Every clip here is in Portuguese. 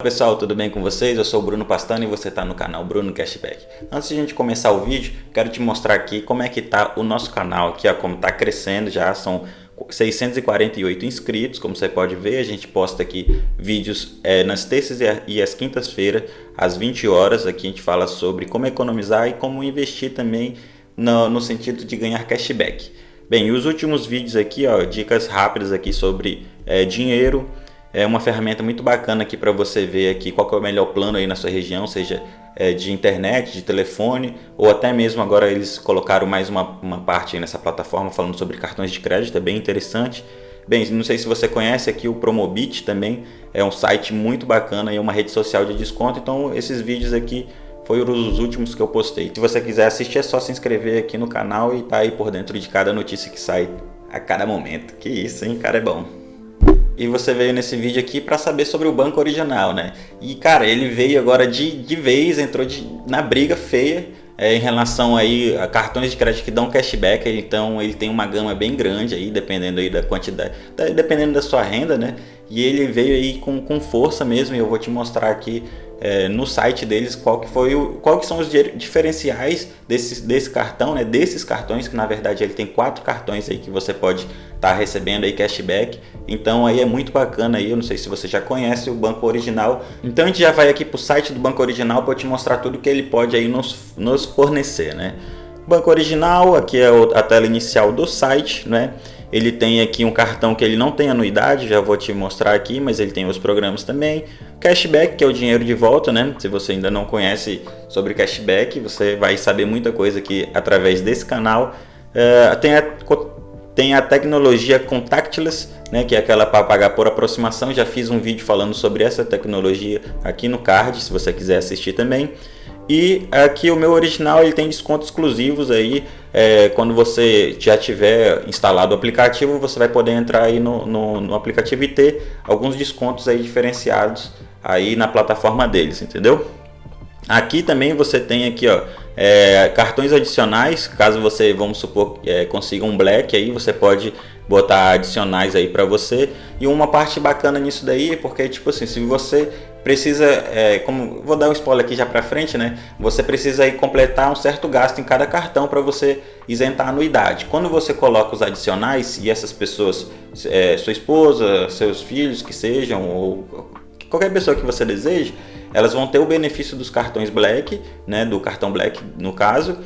pessoal, tudo bem com vocês? Eu sou o Bruno Pastano e você está no canal Bruno Cashback. Antes de a gente começar o vídeo, quero te mostrar aqui como é que está o nosso canal aqui, ó, como está crescendo, já são 648 inscritos, como você pode ver, a gente posta aqui vídeos é, nas terças e as quintas-feiras, às 20 horas, aqui a gente fala sobre como economizar e como investir também no, no sentido de ganhar cashback. Bem, os últimos vídeos aqui, ó, dicas rápidas aqui sobre é, dinheiro, é uma ferramenta muito bacana aqui para você ver aqui qual é o melhor plano aí na sua região, seja é, de internet, de telefone, ou até mesmo agora eles colocaram mais uma, uma parte nessa plataforma falando sobre cartões de crédito, é bem interessante. Bem, não sei se você conhece aqui o Promobit também, é um site muito bacana e uma rede social de desconto, então esses vídeos aqui foram os últimos que eu postei. Se você quiser assistir é só se inscrever aqui no canal e tá aí por dentro de cada notícia que sai a cada momento. Que isso, hein? Cara, é bom e você veio nesse vídeo aqui para saber sobre o banco original, né? E cara, ele veio agora de, de vez, entrou de, na briga feia é, em relação aí a cartões de crédito que dão cashback, então ele tem uma gama bem grande aí, dependendo aí da quantidade, dependendo da sua renda, né? E ele veio aí com, com força mesmo, e eu vou te mostrar aqui é, no site deles qual que foi o, qual que são os diferenciais desse, desse cartão, né? Desses cartões que na verdade ele tem quatro cartões aí que você pode estar tá recebendo aí cashback. Então aí é muito bacana aí, eu não sei se você já conhece o Banco Original. Então a gente já vai aqui para o site do Banco Original para te mostrar tudo que ele pode aí nos, nos fornecer, né? Banco Original, aqui é a tela inicial do site, né? Ele tem aqui um cartão que ele não tem anuidade, já vou te mostrar aqui, mas ele tem os programas também. Cashback, que é o dinheiro de volta, né? Se você ainda não conhece sobre cashback, você vai saber muita coisa aqui através desse canal. Uh, tem, a, tem a tecnologia contactless, né? Que é aquela para pagar por aproximação. Já fiz um vídeo falando sobre essa tecnologia aqui no card, se você quiser assistir também. E aqui o meu original ele tem descontos exclusivos aí, é, quando você já tiver instalado o aplicativo, você vai poder entrar aí no, no, no, aplicativo e ter alguns descontos aí diferenciados aí na plataforma deles, entendeu? Aqui também você tem aqui ó, é, cartões adicionais, caso você, vamos supor, é, consiga um Black aí, você pode botar adicionais aí para você. E uma parte bacana nisso daí, porque tipo assim, se você precisa, é, como vou dar um spoiler aqui já para frente, né? Você precisa aí completar um certo gasto em cada cartão para você isentar a anuidade. Quando você coloca os adicionais e essas pessoas, é, sua esposa, seus filhos que sejam ou qualquer pessoa que você deseje, elas vão ter o benefício dos cartões Black, né? Do cartão Black no caso.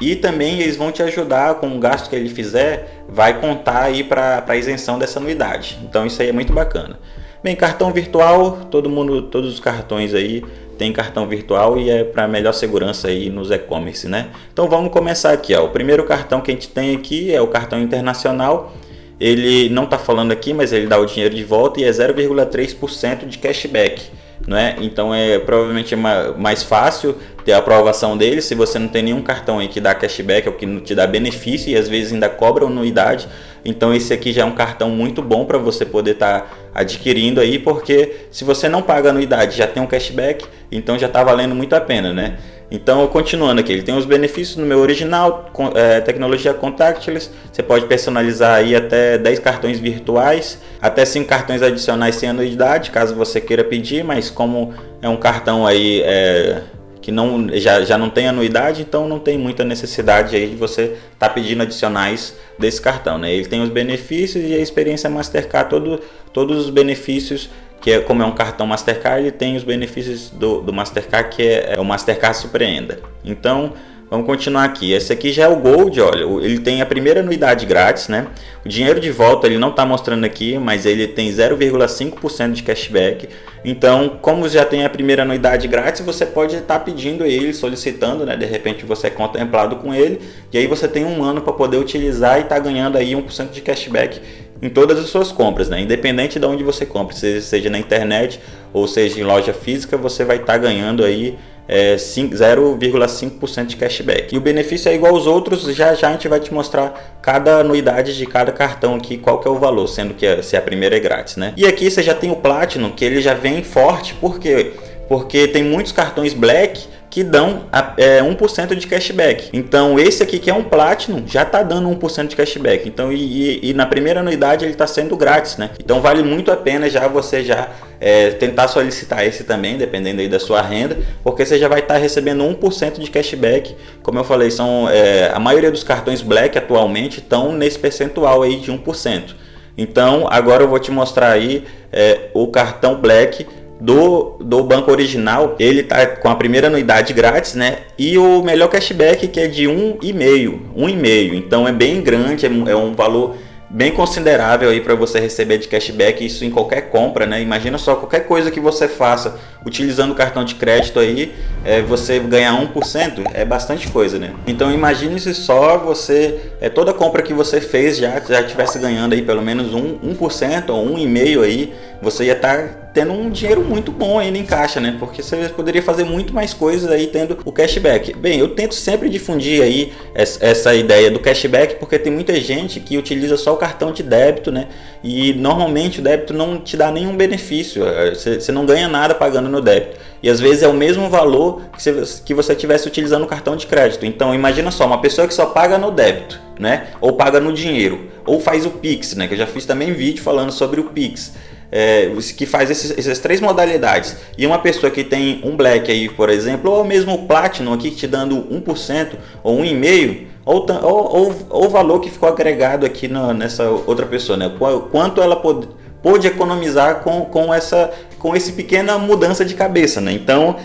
E também eles vão te ajudar com o gasto que ele fizer, vai contar aí para a isenção dessa anuidade. Então isso aí é muito bacana. Bem, cartão virtual, todo mundo, todos os cartões aí tem cartão virtual e é para melhor segurança aí nos e-commerce, né? Então vamos começar aqui, ó. O primeiro cartão que a gente tem aqui é o cartão internacional. Ele não está falando aqui, mas ele dá o dinheiro de volta e é 0,3% de cashback. Não é? Então é provavelmente mais fácil ter a aprovação dele se você não tem nenhum cartão aí que dá cashback ou que te dá benefício e às vezes ainda cobra anuidade. Então esse aqui já é um cartão muito bom para você poder estar tá adquirindo aí, porque se você não paga anuidade já tem um cashback, então já está valendo muito a pena, né? Então, continuando aqui, ele tem os benefícios no meu original, é, tecnologia contactless, você pode personalizar aí até 10 cartões virtuais, até 5 cartões adicionais sem anuidade, caso você queira pedir, mas como é um cartão aí é, que não, já, já não tem anuidade, então não tem muita necessidade aí de você estar tá pedindo adicionais desse cartão. Né? Ele tem os benefícios e a experiência Mastercard, todo, todos os benefícios, que é como é um cartão Mastercard, ele tem os benefícios do, do Mastercard, que é, é o Mastercard Surpreenda. Então, Vamos continuar aqui. Esse aqui já é o Gold, olha, ele tem a primeira anuidade grátis, né? O dinheiro de volta ele não está mostrando aqui, mas ele tem 0,5% de cashback. Então, como já tem a primeira anuidade grátis, você pode estar tá pedindo ele, solicitando, né? De repente você é contemplado com ele, e aí você tem um ano para poder utilizar e está ganhando aí 1% de cashback em todas as suas compras, né? Independente de onde você compre, seja na internet ou seja em loja física, você vai estar tá ganhando aí é, 0,5% de cashback. E o benefício é igual aos outros, já já a gente vai te mostrar cada anuidade de cada cartão aqui, qual que é o valor, sendo que se a primeira é grátis, né? E aqui você já tem o Platinum, que ele já vem forte, por quê? Porque tem muitos cartões Black que dão é, 1% de cashback. Então esse aqui que é um Platinum já está dando 1% de cashback. Então e, e, e, na primeira anuidade ele está sendo grátis, né? Então vale muito a pena já você já é, tentar solicitar esse também, dependendo aí da sua renda, porque você já vai estar tá recebendo 1% de cashback. Como eu falei, são é, a maioria dos cartões Black atualmente estão nesse percentual aí de 1%. Então agora eu vou te mostrar aí é, o cartão Black do, do banco original, ele tá com a primeira anuidade grátis, né? E o melhor cashback que é de um e meio, um e meio. Então é bem grande, é, é um valor bem considerável aí para você receber de cashback isso em qualquer compra, né? Imagina só qualquer coisa que você faça utilizando o cartão de crédito aí, é, você ganhar 1%, é bastante coisa, né? Então imagine se só você, é, toda compra que você fez já, já tivesse ganhando aí pelo menos 1%, 1% ou 1,5% aí, você ia estar tá tendo um dinheiro muito bom ainda em caixa, né? Porque você poderia fazer muito mais coisas aí tendo o cashback. Bem, eu tento sempre difundir aí essa ideia do cashback porque tem muita gente que utiliza só o cartão de débito, né? E normalmente o débito não te dá nenhum benefício, é, você não ganha nada pagando no débito. E às vezes é o mesmo valor que você, que você tivesse utilizando o cartão de crédito. Então imagina só, uma pessoa que só paga no débito, né? Ou paga no dinheiro, ou faz o Pix, né? Que eu já fiz também vídeo falando sobre o Pix é, que faz esses, essas três modalidades e uma pessoa que tem um black aí, por exemplo, ou mesmo platinum aqui te dando 1% ou 1,5%, ou, ou, ou, o valor que ficou agregado aqui no, nessa outra pessoa, né? Quanto ela pode, pôde economizar com, com, essa, com esse pequena mudança de cabeça, né? Então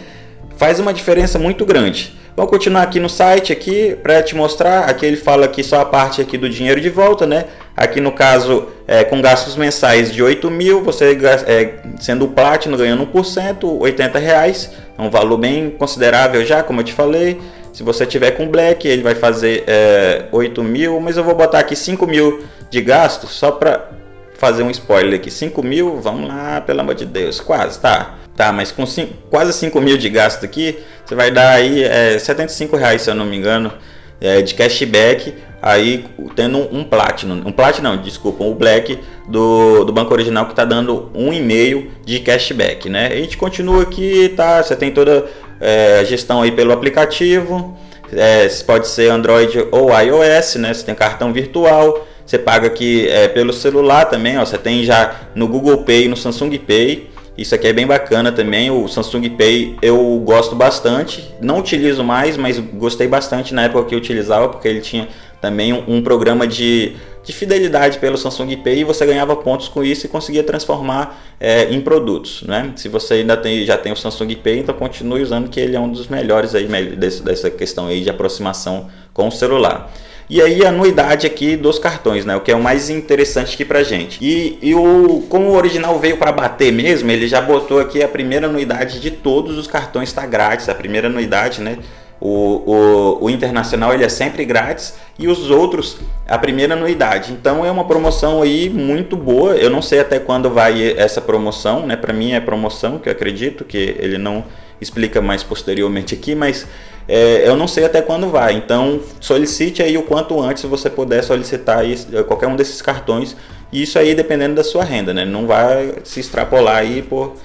faz uma diferença muito grande. Vamos continuar aqui no site aqui para te mostrar. Aqui ele fala aqui só a parte aqui do dinheiro de volta, né? Aqui no caso, é, com gastos mensais de 8 mil, você é, sendo Platinum ganhando 1%, 80 reais. É um valor bem considerável já, como eu te falei. Se você tiver com Black, ele vai fazer é, 8 mil, mas eu vou botar aqui 5 mil de gasto só para fazer um spoiler aqui. 5 mil, vamos lá, pelo amor de Deus, quase, tá? Tá, mas com cinco, quase 5 mil de gasto aqui, você vai dar aí é, 75 reais, se eu não me engano, é, de cashback, aí tendo um, um Platinum, um Platinum, não, desculpa, um Black do, do banco original que está dando um e-mail de cashback, né? A gente continua aqui, tá? Você tem toda é, a gestão aí pelo aplicativo, é, pode ser Android ou iOS, né? Você tem cartão virtual, você paga aqui é, pelo celular também, ó, você tem já no Google Pay, no Samsung Pay, isso aqui é bem bacana também, o Samsung Pay eu gosto bastante, não utilizo mais, mas gostei bastante na época que eu utilizava, porque ele tinha também um, um programa de, de fidelidade pelo Samsung Pay e você ganhava pontos com isso e conseguia transformar é, em produtos. Né? Se você ainda tem, já tem o Samsung Pay, então continue usando que ele é um dos melhores aí desse, dessa questão aí de aproximação com o celular. E aí a anuidade aqui dos cartões, né? O que é o mais interessante aqui pra gente. E, e o, como o original veio para bater mesmo, ele já botou aqui a primeira anuidade de todos os cartões está grátis. A primeira anuidade, né? O, o, o, internacional ele é sempre grátis e os outros a primeira anuidade. Então é uma promoção aí muito boa. Eu não sei até quando vai essa promoção, né? Para mim é promoção, que eu acredito que ele não explica mais posteriormente aqui, mas é, eu não sei até quando vai. Então solicite aí o quanto antes você puder solicitar aí é, qualquer um desses cartões. E isso aí dependendo da sua renda, né? Não vai se extrapolar aí por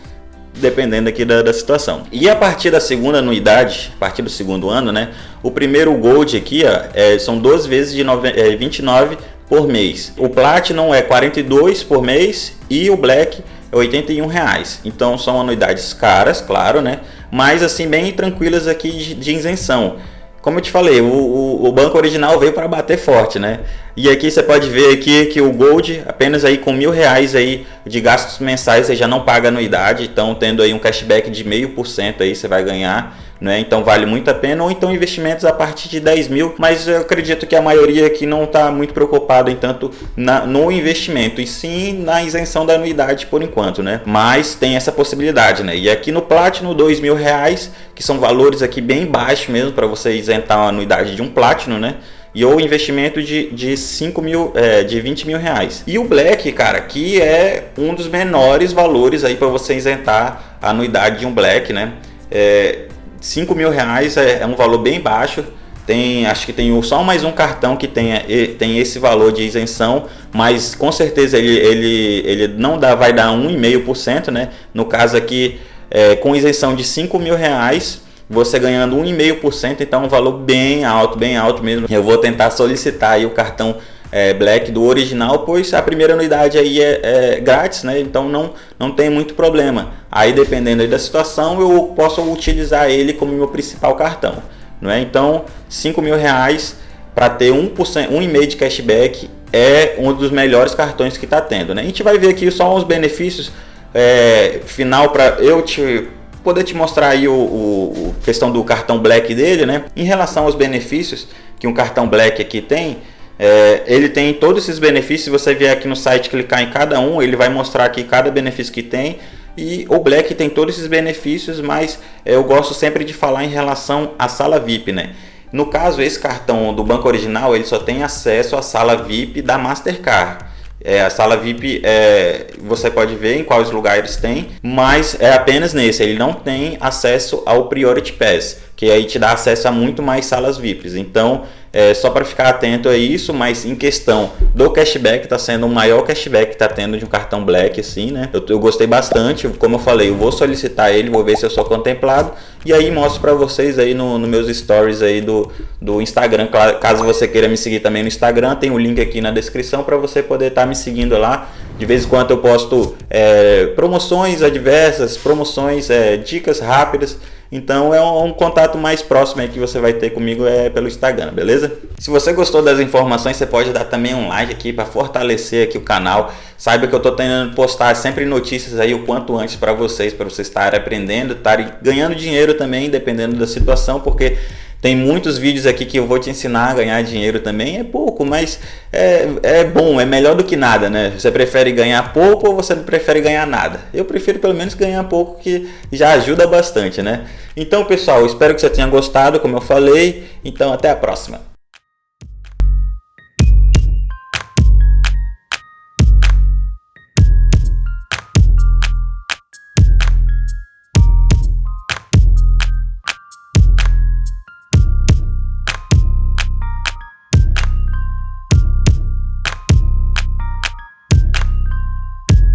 dependendo aqui da, da situação. E a partir da segunda anuidade, a partir do segundo ano, né? O primeiro Gold aqui ó, é, são 12 vezes de nove, é, 29 por mês. O Platinum é 42 por mês e o Black é 81 reais. Então são anuidades caras, claro, né? Mas assim bem tranquilas aqui de, de isenção. Como eu te falei, o, o, o, banco original veio para bater forte, né? E aqui você pode ver aqui que o Gold, apenas aí com mil reais aí de gastos mensais, você já não paga anuidade. Então, tendo aí um cashback de meio por cento aí, você vai ganhar né? Então vale muito a pena, ou então investimentos a partir de 10 mil, mas eu acredito que a maioria aqui não está muito preocupada em tanto na, no investimento, e sim na isenção da anuidade por enquanto, né? Mas tem essa possibilidade, né? E aqui no Platinum, dois mil reais, que são valores aqui bem baixos mesmo para você isentar a anuidade de um Platinum, né? e ou investimento de, de 5 mil, é, de 20 mil reais. E o Black, cara, que é um dos menores valores aí para você isentar a anuidade de um Black, né? É, 5 mil reais é, é, um valor bem baixo. Tem, acho que tem só mais um cartão que tem, tem esse valor de isenção, mas com certeza ele, ele, ele não dá, vai dar 1,5%, né? No caso aqui, é, com isenção de 5 mil reais, você ganhando 1,5%, então é um valor bem alto, bem alto mesmo. Eu vou tentar solicitar aí o cartão é, Black do original, pois a primeira anuidade aí é, é, grátis, né? Então não, não tem muito problema. Aí dependendo aí da situação, eu posso utilizar ele como meu principal cartão, não é? Então 5 mil reais para ter 1%, 1,5% de cashback é um dos melhores cartões que está tendo, né? A gente vai ver aqui só uns benefícios é, final para eu te poder te mostrar aí o, o, questão do cartão Black dele, né? Em relação aos benefícios que um cartão Black aqui tem, é, ele tem todos esses benefícios. Se você vier aqui no site clicar em cada um, ele vai mostrar aqui cada benefício que tem. E o Black tem todos esses benefícios, mas é, eu gosto sempre de falar em relação à sala VIP, né? No caso, esse cartão do banco original, ele só tem acesso à sala VIP da Mastercard. É, a sala VIP é, você pode ver em quais lugares tem, mas é apenas nesse. Ele não tem acesso ao Priority Pass, que aí te dá acesso a muito mais salas VIPs. Então, é, só para ficar atento a isso, mas em questão do cashback, está sendo o maior cashback que está tendo de um cartão Black, assim, né? Eu, eu, gostei bastante, como eu falei, eu vou solicitar ele, vou ver se eu sou contemplado e aí mostro para vocês aí no, no, meus stories aí do, do Instagram, caso você queira me seguir também no Instagram, tem o um link aqui na descrição para você poder estar tá me seguindo lá. De vez em quando eu posto é, promoções adversas, promoções, é, dicas rápidas então é um, um, contato mais próximo aí que você vai ter comigo é pelo Instagram, beleza? Se você gostou das informações, você pode dar também um like aqui para fortalecer aqui o canal. Saiba que eu estou tentando postar sempre notícias aí o quanto antes para vocês, para vocês estarem aprendendo, estarem ganhando dinheiro também, dependendo da situação, porque tem muitos vídeos aqui que eu vou te ensinar a ganhar dinheiro também. É pouco, mas é, é bom, é melhor do que nada, né? Você prefere ganhar pouco ou você prefere ganhar nada? Eu prefiro pelo menos ganhar pouco, que já ajuda bastante, né? Então, pessoal, espero que você tenha gostado, como eu falei. Então, até a próxima.